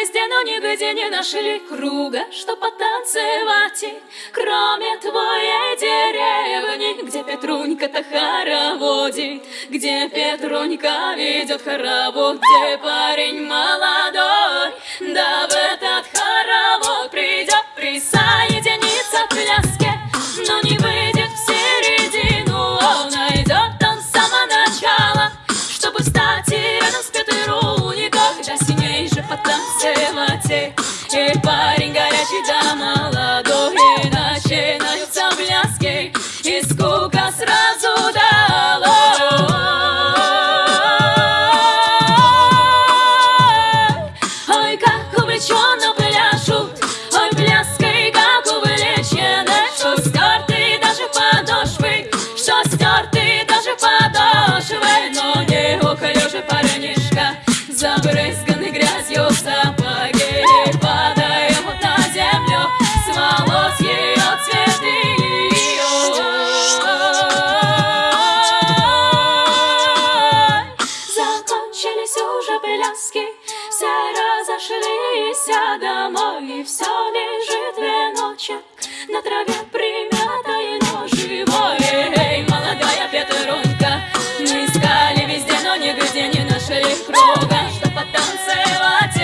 везде, но нигде не нашли круга, что потанцевать. Кроме твоей деревни, где Петрунька-то хороводит, где Петрунька ведет хоровод, где парень молодой, да в этот хоровод придет присоединиться к пляске, но не выйдет потанцевать. И парень горячий да молодой, и начинаются пляски, и скука сразу долой. Ой, как увлеченно пляшут, ой, пляской, как увлечены, что стерты даже подошвы, что стерты даже подошвы, но не уклюжий парнишка, забрызганный И все лежит веночек на траве примятое, но живое. Эй, молодая Петрунка, мы искали везде, но нигде не нашли круга чтобы потанцевать